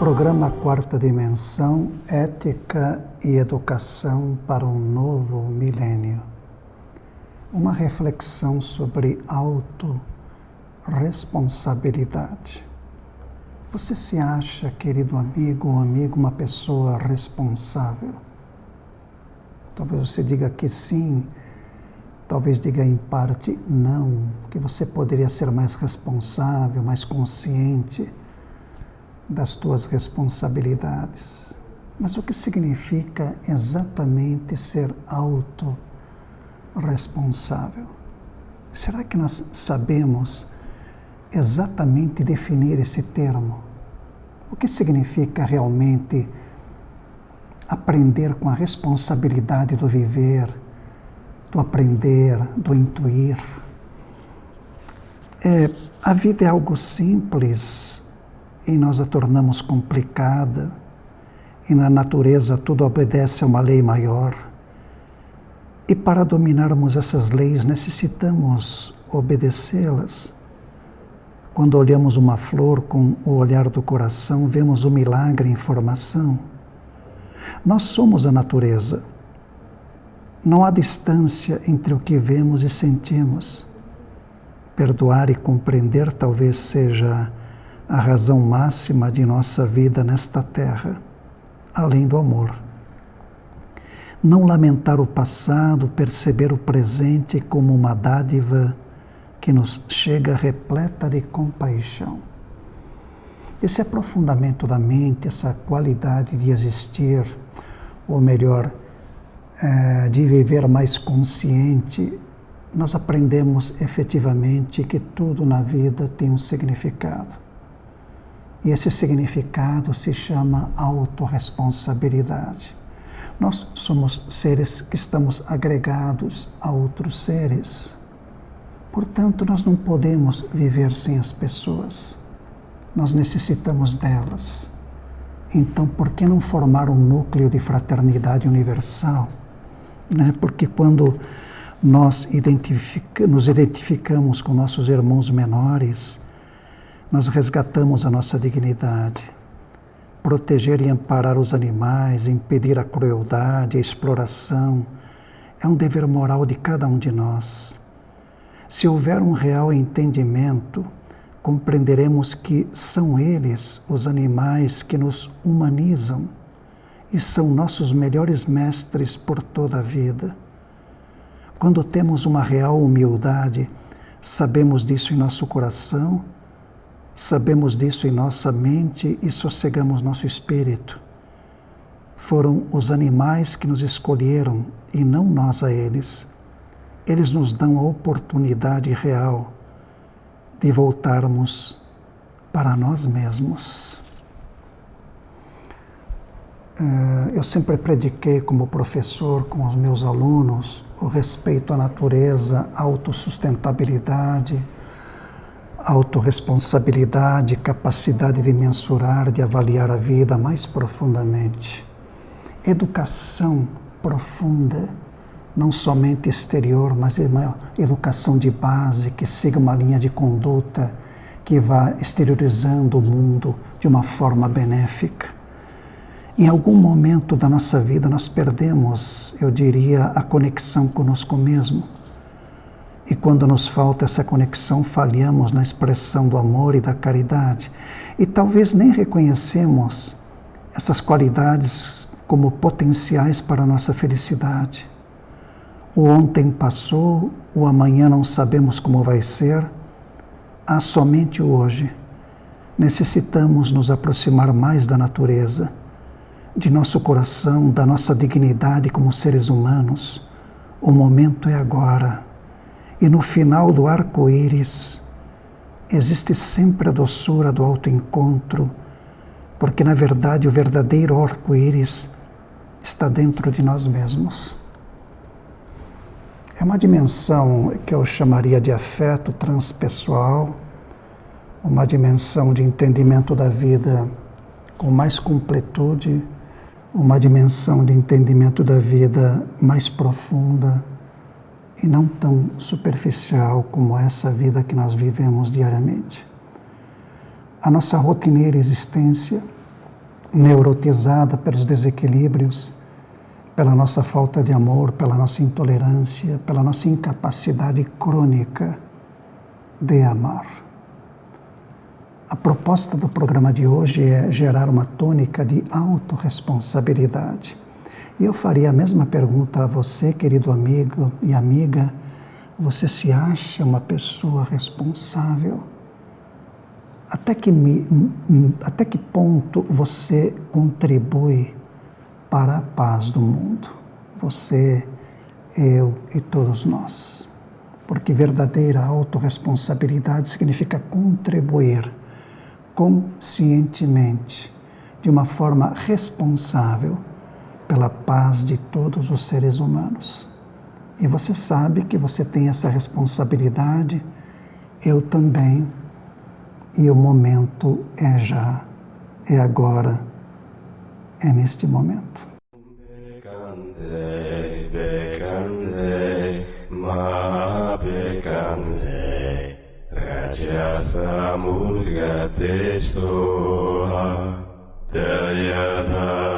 Programa Quarta Dimensão Ética e Educação para um Novo Milênio. Uma reflexão sobre autorresponsabilidade. Você se acha, querido amigo ou amigo, uma pessoa responsável? Talvez você diga que sim, talvez diga em parte não, que você poderia ser mais responsável, mais consciente das tuas responsabilidades. Mas o que significa exatamente ser autorresponsável? Será que nós sabemos exatamente definir esse termo? O que significa realmente aprender com a responsabilidade do viver, do aprender, do intuir? É, a vida é algo simples, e nós a tornamos complicada, e na natureza tudo obedece a uma lei maior. E para dominarmos essas leis necessitamos obedecê-las. Quando olhamos uma flor com o olhar do coração, vemos o milagre em formação. Nós somos a natureza. Não há distância entre o que vemos e sentimos. Perdoar e compreender talvez seja a razão máxima de nossa vida nesta terra, além do amor. Não lamentar o passado, perceber o presente como uma dádiva que nos chega repleta de compaixão. Esse aprofundamento da mente, essa qualidade de existir, ou melhor, é, de viver mais consciente, nós aprendemos efetivamente que tudo na vida tem um significado. E esse significado se chama autorresponsabilidade. Nós somos seres que estamos agregados a outros seres. Portanto, nós não podemos viver sem as pessoas. Nós necessitamos delas. Então, por que não formar um núcleo de fraternidade universal? Né? Porque quando nós identifica, nos identificamos com nossos irmãos menores, nós resgatamos a nossa dignidade. Proteger e amparar os animais, impedir a crueldade, a exploração, é um dever moral de cada um de nós. Se houver um real entendimento, compreenderemos que são eles os animais que nos humanizam e são nossos melhores mestres por toda a vida. Quando temos uma real humildade, sabemos disso em nosso coração Sabemos disso em nossa mente e sossegamos nosso espírito. Foram os animais que nos escolheram e não nós a eles. Eles nos dão a oportunidade real de voltarmos para nós mesmos. Eh, eu sempre prediquei como professor com os meus alunos o respeito à natureza, a autossustentabilidade, autorresponsabilidade, capacidade de mensurar, de avaliar a vida mais profundamente. Educação profunda, não somente exterior, mas uma educação de base que siga uma linha de conduta que vá exteriorizando o mundo de uma forma benéfica. Em algum momento da nossa vida nós perdemos, eu diria, a conexão conosco mesmo e quando nos falta essa conexão, falhamos na expressão do amor e da caridade. E talvez nem reconhecemos essas qualidades como potenciais para a nossa felicidade. O ontem passou, o amanhã não sabemos como vai ser, há somente o hoje. Necessitamos nos aproximar mais da natureza, de nosso coração, da nossa dignidade como seres humanos. O momento é agora e no final do arco-íris existe sempre a doçura do autoencontro, porque na verdade o verdadeiro arco-íris está dentro de nós mesmos. É uma dimensão que eu chamaria de afeto transpessoal, uma dimensão de entendimento da vida com mais completude, uma dimensão de entendimento da vida mais profunda e não tão superficial como essa vida que nós vivemos diariamente. A nossa rotineira existência neurotizada pelos desequilíbrios, pela nossa falta de amor, pela nossa intolerância, pela nossa incapacidade crônica de amar. A proposta do programa de hoje é gerar uma tônica de autorresponsabilidade. E eu faria a mesma pergunta a você, querido amigo e amiga. Você se acha uma pessoa responsável? Até que, me, até que ponto você contribui para a paz do mundo? Você, eu e todos nós. Porque verdadeira autorresponsabilidade significa contribuir conscientemente, de uma forma responsável, pela paz de todos os seres humanos. E você sabe que você tem essa responsabilidade, eu também. E o momento é já, é agora, é neste momento. Raja Samurga Tesoha Tayadha